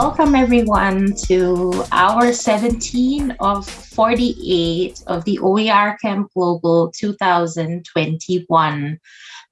welcome everyone to hour 17 of 48 of the OER Camp Global 2021.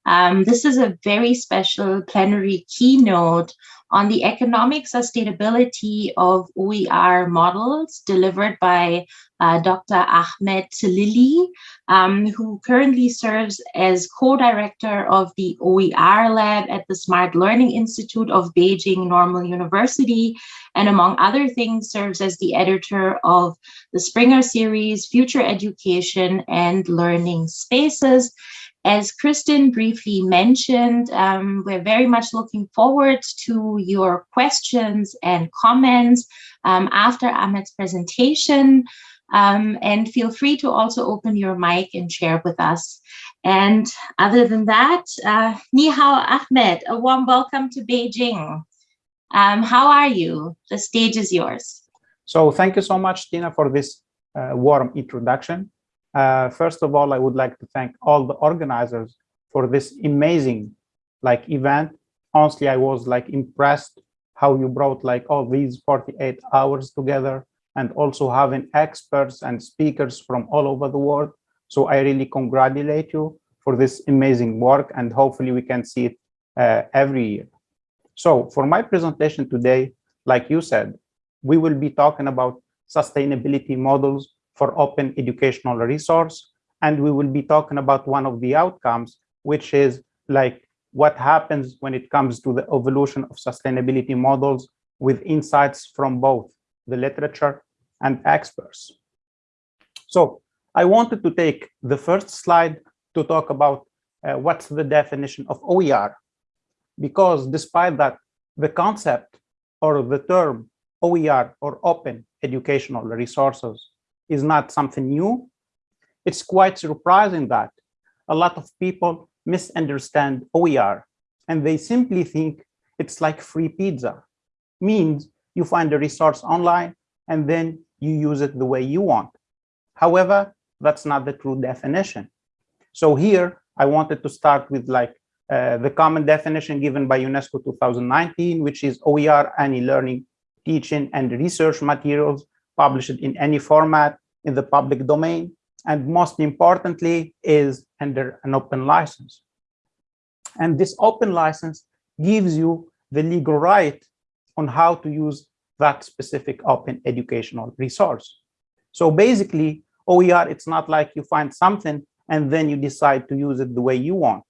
Um, this is a very special plenary keynote on the economic sustainability of OER models delivered by uh, Dr. Ahmed Tlili, um, who currently serves as co-director of the OER lab at the Smart Learning Institute of Beijing Normal University, and among other things serves as the editor of the Springer series, Future Education and Learning Spaces, as Kristen briefly mentioned, um, we're very much looking forward to your questions and comments um, after Ahmed's presentation. Um, and feel free to also open your mic and share with us. And other than that, uh, Ni hao Ahmed, a warm welcome to Beijing. Um, how are you? The stage is yours. So thank you so much, Tina, for this uh, warm introduction. Uh, first of all, I would like to thank all the organizers for this amazing like event. Honestly, I was like impressed how you brought like all these 48 hours together and also having experts and speakers from all over the world. So I really congratulate you for this amazing work and hopefully we can see it uh, every year. So for my presentation today, like you said, we will be talking about sustainability models for open educational resource. And we will be talking about one of the outcomes, which is like what happens when it comes to the evolution of sustainability models with insights from both the literature and experts. So I wanted to take the first slide to talk about uh, what's the definition of OER, because despite that, the concept or the term OER or open educational resources is not something new. It's quite surprising that a lot of people misunderstand OER and they simply think it's like free pizza, means you find a resource online and then you use it the way you want. However, that's not the true definition. So here I wanted to start with like uh, the common definition given by UNESCO 2019, which is OER any learning, teaching and research materials published in any format in the public domain, and most importantly is under an open license. And this open license gives you the legal right on how to use that specific open educational resource. So basically, OER, it's not like you find something and then you decide to use it the way you want.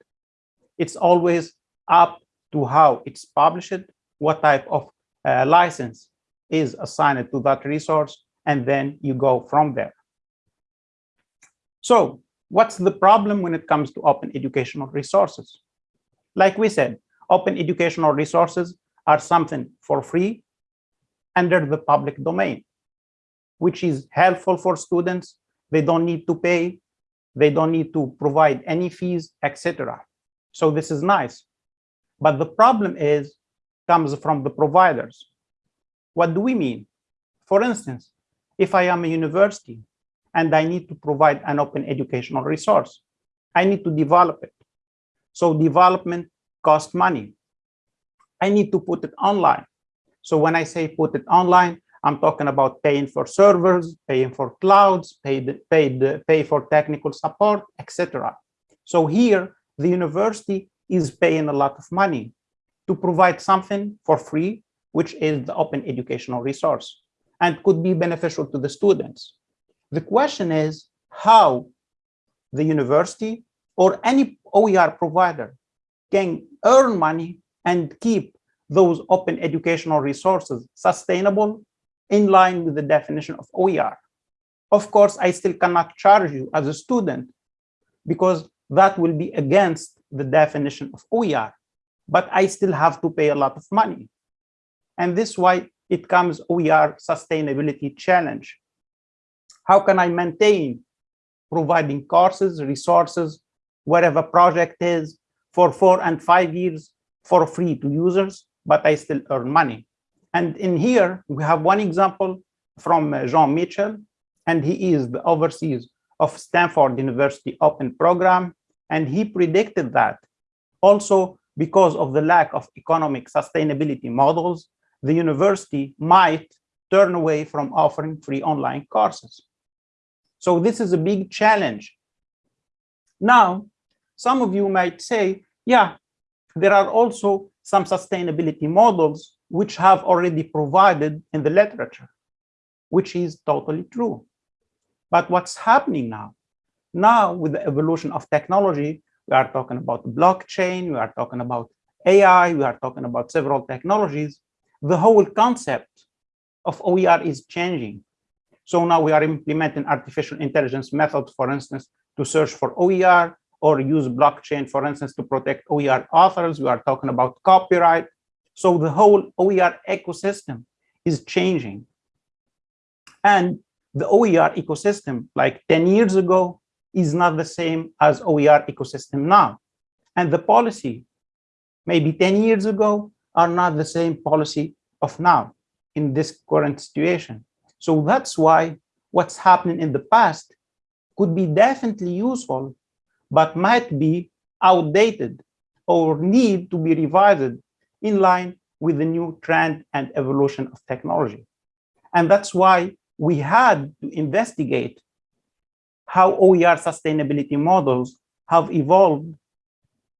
It's always up to how it's published, what type of uh, license is assigned to that resource, and then you go from there. So what's the problem when it comes to open educational resources? Like we said, open educational resources are something for free under the public domain, which is helpful for students. They don't need to pay, they don't need to provide any fees, etc. So this is nice. But the problem is comes from the providers. What do we mean? For instance, if I am a university and I need to provide an open educational resource, I need to develop it. So development costs money. I need to put it online. So when I say put it online, I'm talking about paying for servers, paying for clouds, paid, paid, pay for technical support, etc. So here, the university is paying a lot of money to provide something for free, which is the open educational resource and could be beneficial to the students. The question is how the university or any OER provider can earn money and keep those open educational resources sustainable in line with the definition of OER. Of course, I still cannot charge you as a student because that will be against the definition of OER, but I still have to pay a lot of money. And this is why it comes OER sustainability challenge. How can I maintain providing courses, resources, whatever project is for four and five years for free to users, but I still earn money. And in here, we have one example from uh, Jean Mitchell, and he is the overseas of Stanford University Open Program. And he predicted that also because of the lack of economic sustainability models, the university might turn away from offering free online courses. So this is a big challenge. Now, some of you might say, yeah, there are also some sustainability models which have already provided in the literature, which is totally true. But what's happening now? Now, with the evolution of technology, we are talking about blockchain, we are talking about AI, we are talking about several technologies. The whole concept of OER is changing. So now we are implementing artificial intelligence methods, for instance, to search for OER or use blockchain, for instance, to protect OER authors. We are talking about copyright. So the whole OER ecosystem is changing. And the OER ecosystem, like 10 years ago, is not the same as OER ecosystem now. And the policy, maybe 10 years ago, are not the same policy of now in this current situation. So that's why what's happening in the past could be definitely useful, but might be outdated or need to be revised in line with the new trend and evolution of technology. And that's why we had to investigate how OER sustainability models have evolved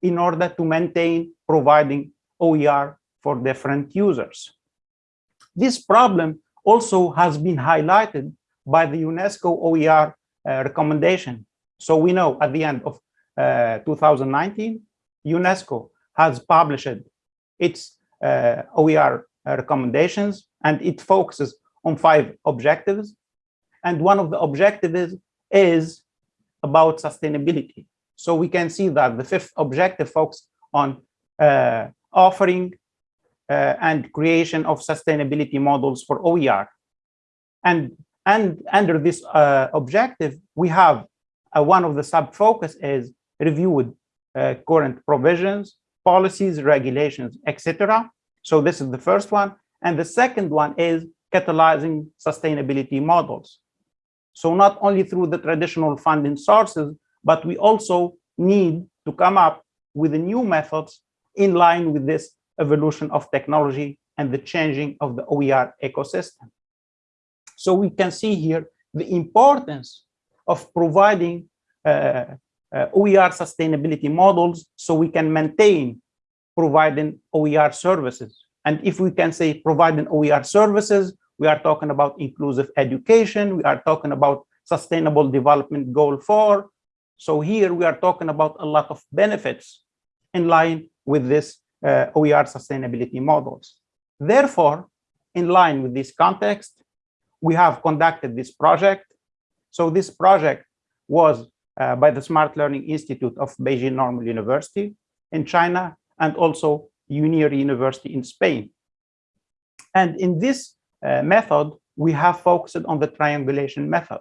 in order to maintain providing OER for different users. This problem also has been highlighted by the UNESCO OER uh, recommendation. So we know at the end of uh, 2019, UNESCO has published its uh, OER recommendations and it focuses on five objectives. And one of the objectives is about sustainability. So we can see that the fifth objective focuses on uh, offering uh, and creation of sustainability models for OER. And, and under this uh, objective, we have uh, one of the sub-focus is reviewed uh, current provisions, policies, regulations, etc. So this is the first one. And the second one is catalyzing sustainability models. So not only through the traditional funding sources, but we also need to come up with new methods in line with this evolution of technology and the changing of the OER ecosystem. So we can see here the importance of providing uh, uh, OER sustainability models so we can maintain providing OER services. And if we can say providing OER services, we are talking about inclusive education, we are talking about sustainable development goal four. So here we are talking about a lot of benefits in line with this uh, OER sustainability models. Therefore, in line with this context, we have conducted this project. So this project was uh, by the Smart Learning Institute of Beijing Normal University in China and also UNIR University in Spain. And in this uh, method, we have focused on the triangulation method.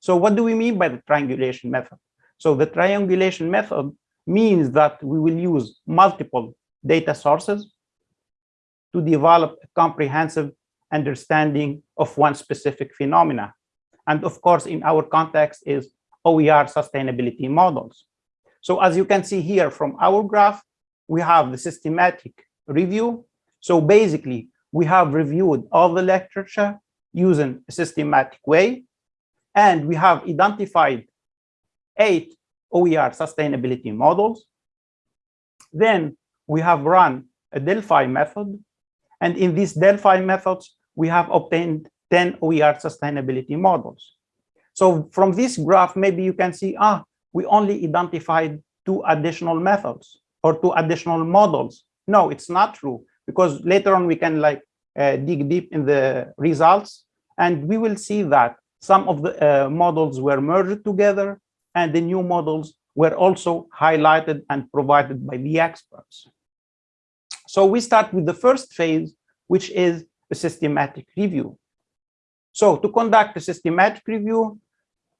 So what do we mean by the triangulation method? So the triangulation method means that we will use multiple data sources to develop a comprehensive understanding of one specific phenomena. And of course, in our context is OER sustainability models. So as you can see here from our graph, we have the systematic review. So basically, we have reviewed all the literature using a systematic way, and we have identified eight OER sustainability models. Then we have run a Delphi method. And in these Delphi methods, we have obtained 10 OER sustainability models. So from this graph, maybe you can see, ah, we only identified two additional methods or two additional models. No, it's not true because later on we can like uh, dig deep in the results and we will see that some of the uh, models were merged together and the new models were also highlighted and provided by the experts. So we start with the first phase, which is a systematic review. So to conduct a systematic review,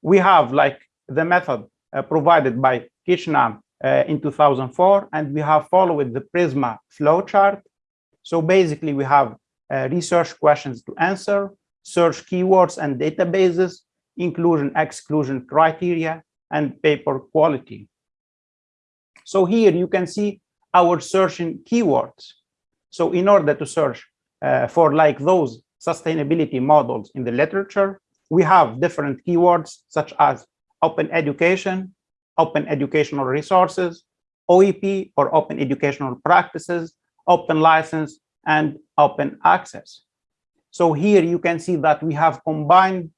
we have like the method uh, provided by Kitchenham uh, in 2004, and we have followed the Prisma flowchart. So basically, we have uh, research questions to answer, search keywords and databases, inclusion exclusion criteria, and paper quality. So here you can see our searching keywords. So in order to search uh, for like those sustainability models in the literature, we have different keywords such as open education, open educational resources, OEP or open educational practices, open license, and open access. So here you can see that we have combined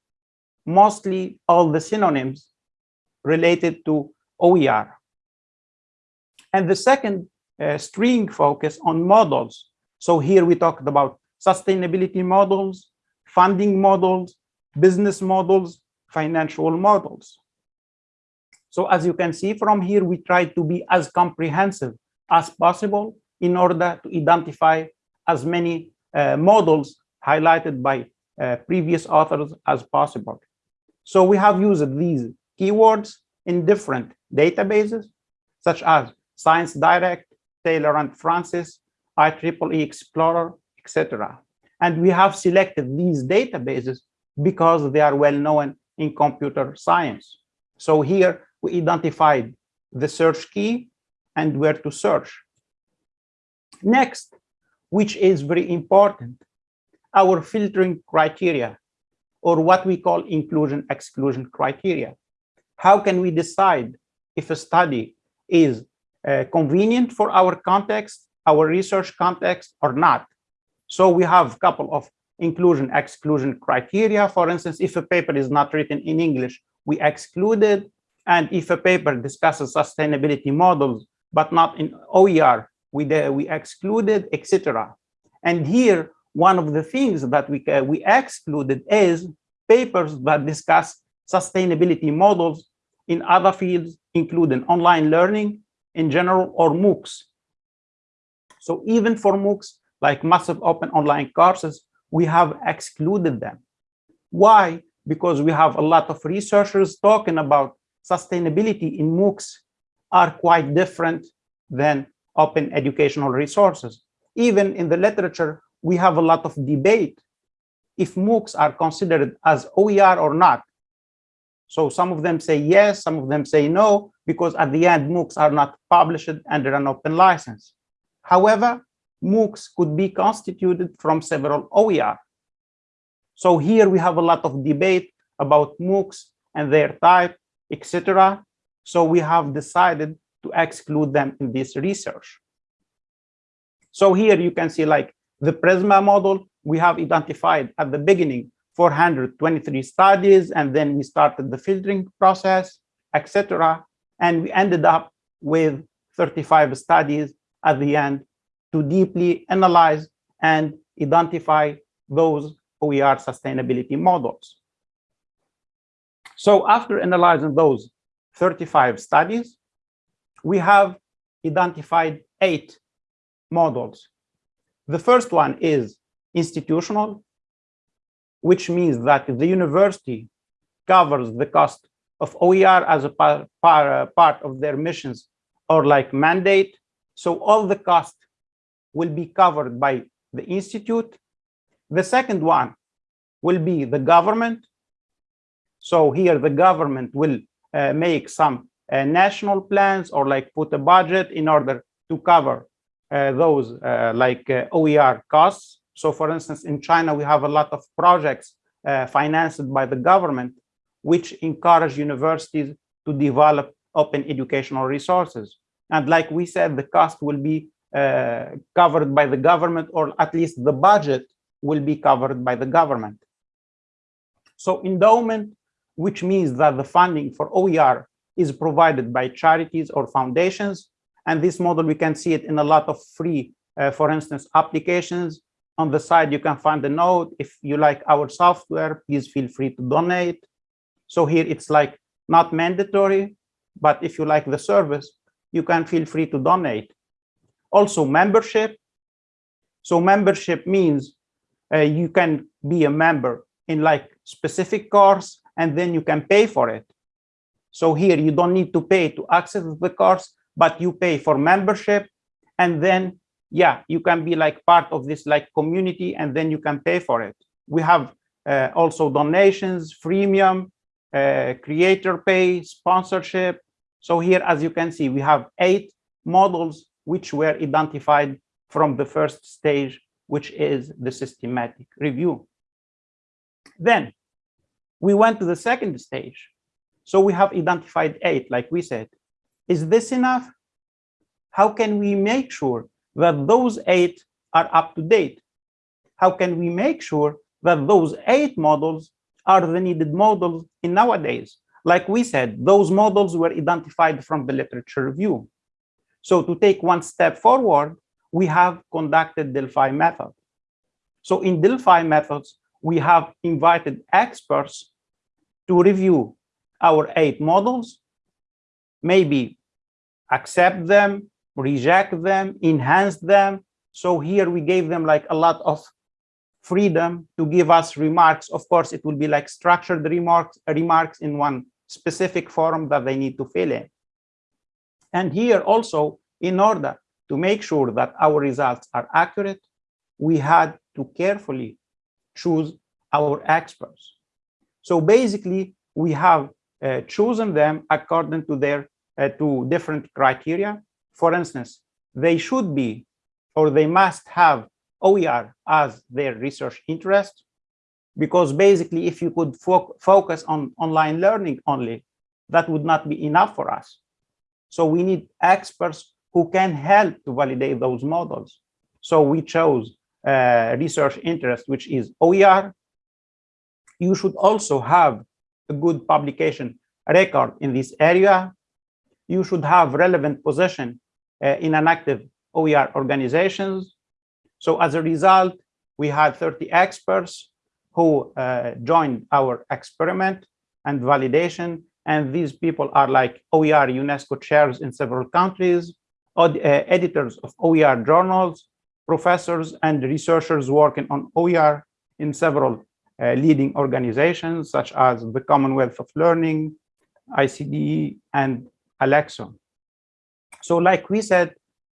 mostly all the synonyms related to OER. And the second uh, string focus on models. So here we talked about sustainability models, funding models, business models, financial models. So as you can see from here, we try to be as comprehensive as possible in order to identify as many uh, models highlighted by uh, previous authors as possible. So we have used these keywords in different databases, such as Science Direct, Taylor and Francis, IEEE Xplore, etc. And we have selected these databases because they are well known in computer science. So here we identified the search key and where to search. Next, which is very important, our filtering criteria, or what we call inclusion-exclusion criteria. How can we decide if a study is uh, convenient for our context, our research context, or not? So we have a couple of inclusion exclusion criteria. For instance, if a paper is not written in English, we exclude it. And if a paper discusses sustainability models, but not in OER, we, we excluded, etc. And here, one of the things that we, uh, we excluded is papers that discuss sustainability models in other fields, including online learning in general or MOOCs. So even for MOOCs, like massive open online courses, we have excluded them. Why? Because we have a lot of researchers talking about sustainability in MOOCs are quite different than open educational resources. Even in the literature, we have a lot of debate if MOOCs are considered as OER or not. So some of them say yes, some of them say no, because at the end, MOOCs are not published under an open license. However, MOOCs could be constituted from several OER. So here we have a lot of debate about MOOCs and their type, etc. So we have decided to exclude them in this research. So here you can see like the PRISMA model, we have identified at the beginning 423 studies, and then we started the filtering process, etc. And we ended up with 35 studies at the end to deeply analyze and identify those OER sustainability models. So after analyzing those 35 studies, we have identified eight models. The first one is institutional, which means that the university covers the cost of OER as a par, par, part of their missions or like mandate. So all the cost will be covered by the institute. The second one will be the government. So here the government will uh, make some uh, national plans or like put a budget in order to cover uh, those uh, like uh, OER costs. So for instance, in China, we have a lot of projects uh, financed by the government, which encourage universities to develop open educational resources. And like we said, the cost will be covered by the government, or at least the budget will be covered by the government. So endowment, which means that the funding for OER is provided by charities or foundations. And this model, we can see it in a lot of free, uh, for instance, applications. On the side, you can find a note. If you like our software, please feel free to donate. So here it's like not mandatory, but if you like the service, you can feel free to donate. Also membership. So membership means uh, you can be a member in like specific course and then you can pay for it. So here you don't need to pay to access the course, but you pay for membership and then yeah, you can be like part of this like community and then you can pay for it. We have uh, also donations, freemium, uh, creator pay, sponsorship. So here, as you can see, we have eight models which were identified from the first stage which is the systematic review. Then we went to the second stage. So we have identified eight, like we said. Is this enough? How can we make sure that those eight are up to date? How can we make sure that those eight models are the needed models in nowadays? Like we said, those models were identified from the literature review. So to take one step forward, we have conducted Delphi method. So in Delphi methods, we have invited experts to review our eight models, maybe accept them, reject them, enhance them. So here we gave them like a lot of freedom to give us remarks. Of course, it will be like structured remarks, remarks in one specific forum that they need to fill in. And here also, in order to make sure that our results are accurate, we had to carefully choose our experts. So basically, we have uh, chosen them according to their uh, to different criteria. For instance, they should be or they must have OER as their research interest, because basically, if you could fo focus on online learning only, that would not be enough for us. So we need experts who can help to validate those models. So we chose uh, research interest, which is OER. You should also have a good publication record in this area. You should have relevant position uh, in an active OER organizations. So as a result, we had 30 experts who uh, joined our experiment and validation. And these people are like OER UNESCO chairs in several countries, uh, editors of OER journals, professors and researchers working on OER in several uh, leading organizations such as the Commonwealth of Learning, ICDE, and ALECSO. So like we said,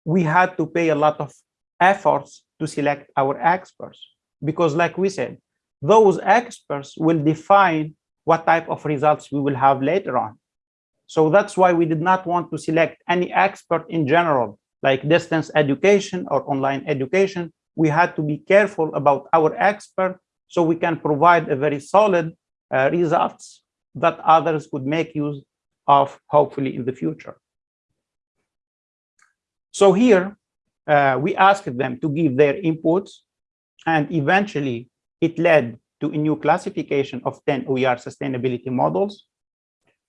we had to pay a lot of efforts to select our experts because like we said, those experts will define what type of results we will have later on. So that's why we did not want to select any expert in general, like distance education or online education. We had to be careful about our expert so we can provide a very solid uh, results that others could make use of hopefully in the future. So here uh, we asked them to give their inputs and eventually it led to a new classification of 10 OER sustainability models.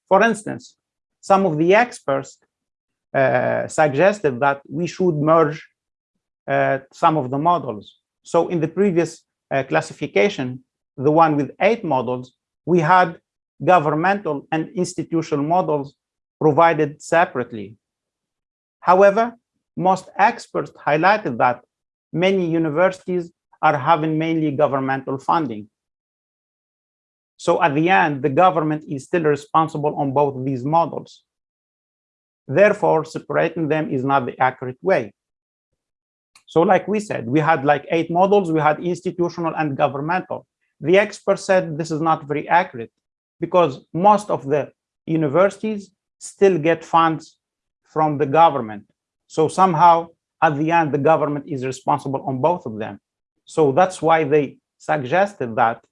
For instance, some of the experts uh, suggested that we should merge uh, some of the models. So in the previous uh, classification, the one with eight models, we had governmental and institutional models provided separately. However, most experts highlighted that many universities are having mainly governmental funding. So at the end, the government is still responsible on both these models. Therefore, separating them is not the accurate way. So like we said, we had like eight models, we had institutional and governmental. The expert said this is not very accurate because most of the universities still get funds from the government. So somehow at the end, the government is responsible on both of them. So that's why they suggested that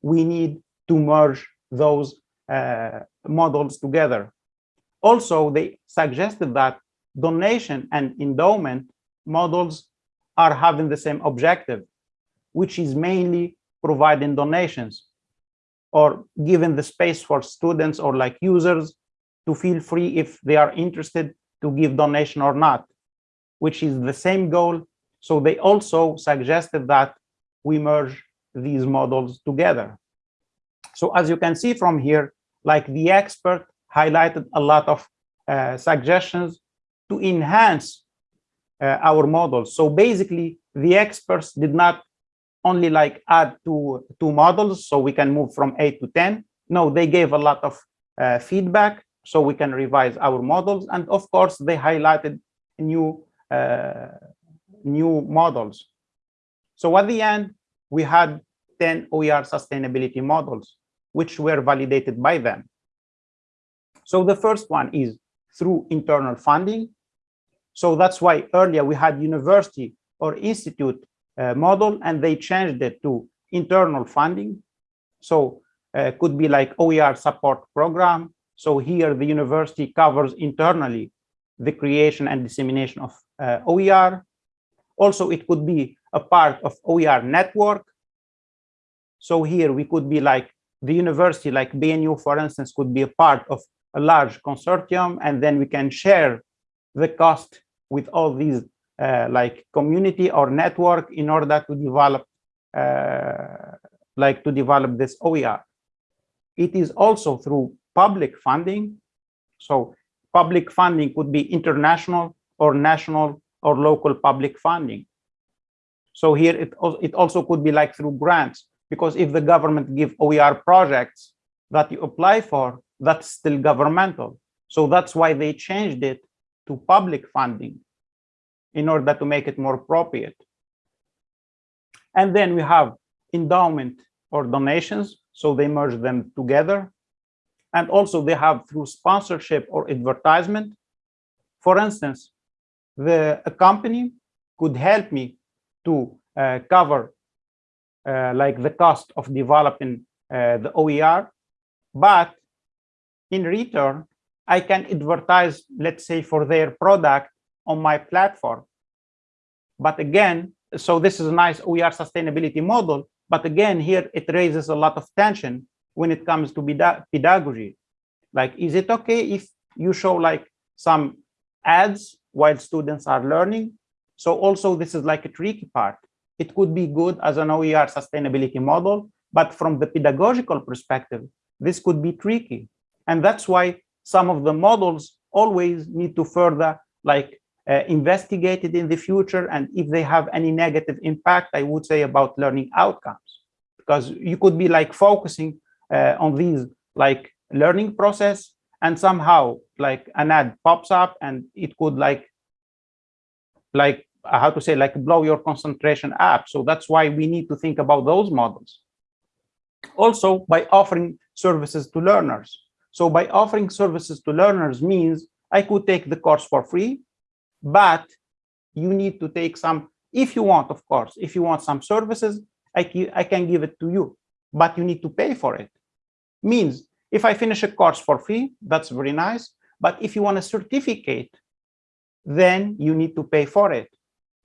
we need to merge those uh, models together. Also, they suggested that donation and endowment models are having the same objective, which is mainly providing donations or giving the space for students or like users to feel free if they are interested to give donation or not, which is the same goal. So they also suggested that we merge these models together. So as you can see from here, like the expert highlighted a lot of uh, suggestions to enhance uh, our models. So basically, the experts did not only like add two, two models so we can move from 8 to 10. No, they gave a lot of uh, feedback so we can revise our models. And of course, they highlighted new, uh, new models. So at the end, we had 10 OER sustainability models, which were validated by them. So the first one is through internal funding. So that's why earlier we had university or institute uh, model and they changed it to internal funding. So uh, could be like OER support program. So here the university covers internally the creation and dissemination of uh, OER. Also, it could be a part of OER network. So here we could be like the university, like BNU, for instance, could be a part of a large consortium, and then we can share the cost with all these uh, like community or network in order to develop uh, like to develop this OER. It is also through public funding. So public funding could be international or national or local public funding. So here it, it also could be like through grants, because if the government give OER projects that you apply for, that's still governmental. So that's why they changed it to public funding in order to make it more appropriate. And then we have endowment or donations. So they merge them together. And also they have through sponsorship or advertisement. For instance, the a company could help me to uh, cover like the cost of developing uh, the OER, but in return, I can advertise, let's say, for their product on my platform. But again, so this is a nice OER sustainability model, but again, here it raises a lot of tension when it comes to pedagogy. Like, is it okay if you show like some ads while students are learning? So also this is like a tricky part. It could be good as an OER sustainability model, but from the pedagogical perspective, this could be tricky. And that's why some of the models always need to further like uh, investigated in the future and if they have any negative impact i would say about learning outcomes because you could be like focusing uh, on these like learning process and somehow like an ad pops up and it could like like how to say like blow your concentration up. So that's why we need to think about those models. Also by offering services to learners. So by offering services to learners means i could take the course for free but you need to take some if you want of course if you want some services I, I can give it to you but you need to pay for it. Means if i finish a course for free that's very nice but if you want a certificate then you need to pay for it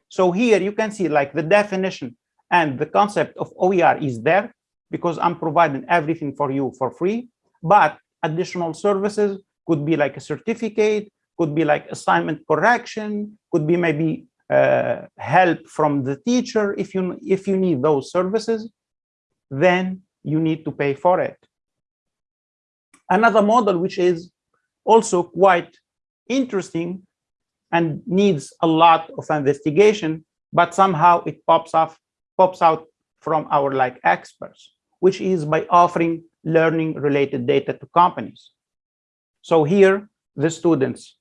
so here you can see like the definition and the concept of oer is there because i'm providing everything for you for free but additional services could be like a certificate could be like assignment correction, could be maybe uh, help from the teacher. If you, if you need those services, then you need to pay for it. Another model, which is also quite interesting and needs a lot of investigation, but somehow it pops off, pops out from our like experts, which is by offering learning related data to companies. So here, the students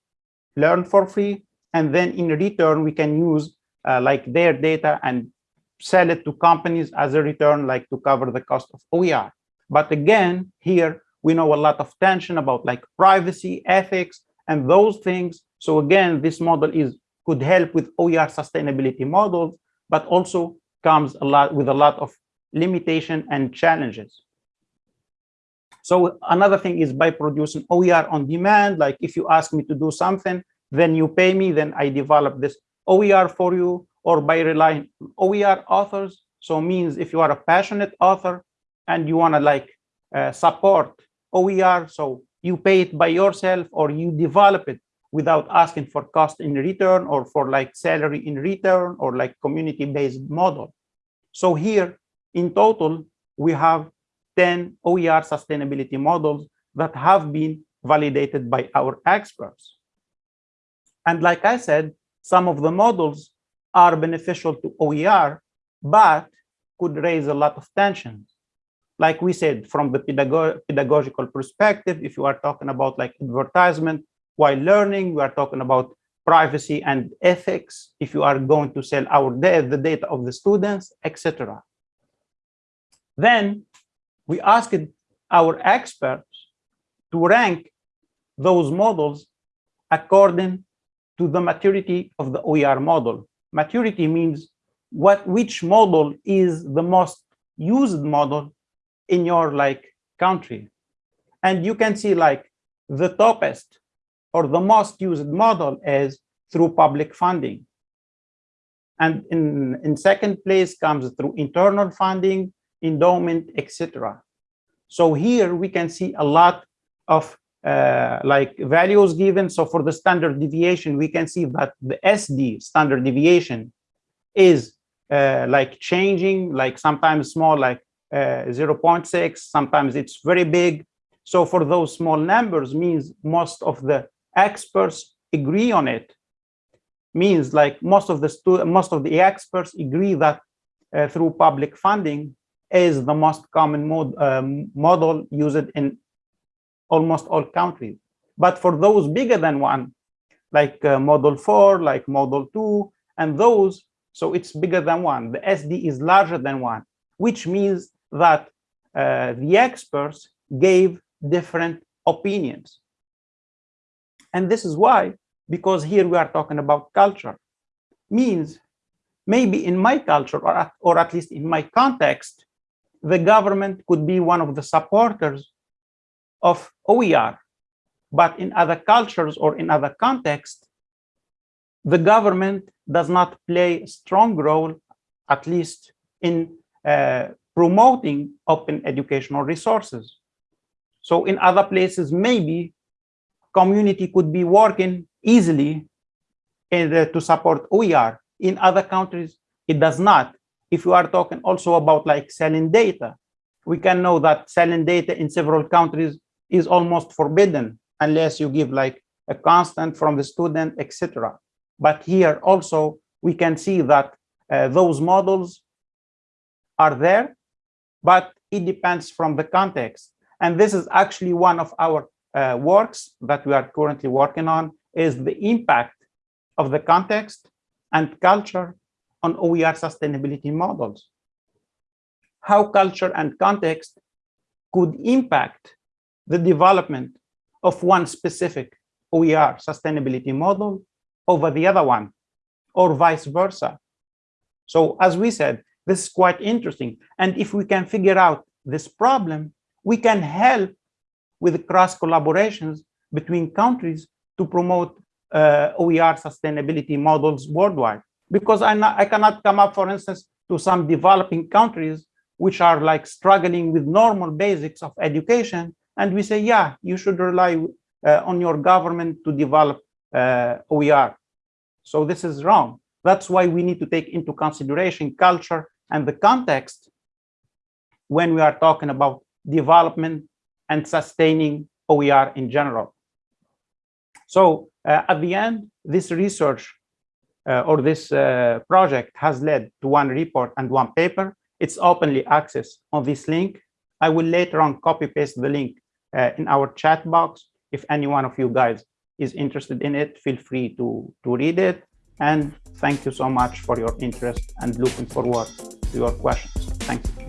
learn for free, and then in return, we can use uh, like their data and sell it to companies as a return, like to cover the cost of OER. But again, here we know a lot of tension about like privacy, ethics, and those things. So again, this model is could help with OER sustainability models, but also comes a lot with a lot of limitation and challenges. So another thing is by producing OER on demand, like if you ask me to do something, then you pay me, then I develop this OER for you, or by relying OER authors. So means if you are a passionate author and you want to like uh, support OER, so you pay it by yourself or you develop it without asking for cost in return or for like salary in return or like community-based model. So here in total, we have 10 OER sustainability models that have been validated by our experts. And like I said, some of the models are beneficial to OER, but could raise a lot of tensions. Like we said, from the pedago pedagogical perspective, if you are talking about like advertisement while learning, we are talking about privacy and ethics, if you are going to sell our data, the data of the students, etc. Then we asked our experts to rank those models according to the maturity of the OER model. Maturity means what which model is the most used model in your like country. And you can see like the topest or the most used model is through public funding. And in, in second place comes through internal funding, endowment, etc. So here we can see a lot of uh, like values given. So for the standard deviation, we can see that the SD standard deviation is uh, like changing, like sometimes small, like uh, 0.6, sometimes it's very big. So for those small numbers means most of the experts agree on it. Means like most of the most of the experts agree that uh, through public funding is the most common mod, um, model used in almost all countries. But for those bigger than one, like uh, model four, like model two, and those, so it's bigger than one. The SD is larger than one, which means that uh, the experts gave different opinions. And this is why, because here we are talking about culture, means maybe in my culture, or at, or at least in my context, the government could be one of the supporters of OER. But in other cultures or in other contexts, the government does not play a strong role, at least in uh, promoting open educational resources. So in other places, maybe community could be working easily in, uh, to support OER. In other countries, it does not. If you are talking also about like selling data, we can know that selling data in several countries is almost forbidden unless you give like a constant from the student, etc. But here also we can see that uh, those models are there, but it depends from the context. And this is actually one of our uh, works that we are currently working on is the impact of the context and culture on OER sustainability models. How culture and context could impact the development of one specific OER sustainability model over the other one, or vice versa. So as we said, this is quite interesting. And if we can figure out this problem, we can help with cross collaborations between countries to promote uh, OER sustainability models worldwide. Because I, not, I cannot come up, for instance, to some developing countries which are like struggling with normal basics of education and we say, yeah, you should rely uh, on your government to develop uh, OER. So this is wrong. That's why we need to take into consideration culture and the context when we are talking about development and sustaining OER in general. So uh, at the end, this research uh, or this uh, project has led to one report and one paper. It's openly accessed on this link. I will later on copy paste the link uh, in our chat box. If any one of you guys is interested in it, feel free to, to read it. And thank you so much for your interest and looking forward to your questions. Thank you.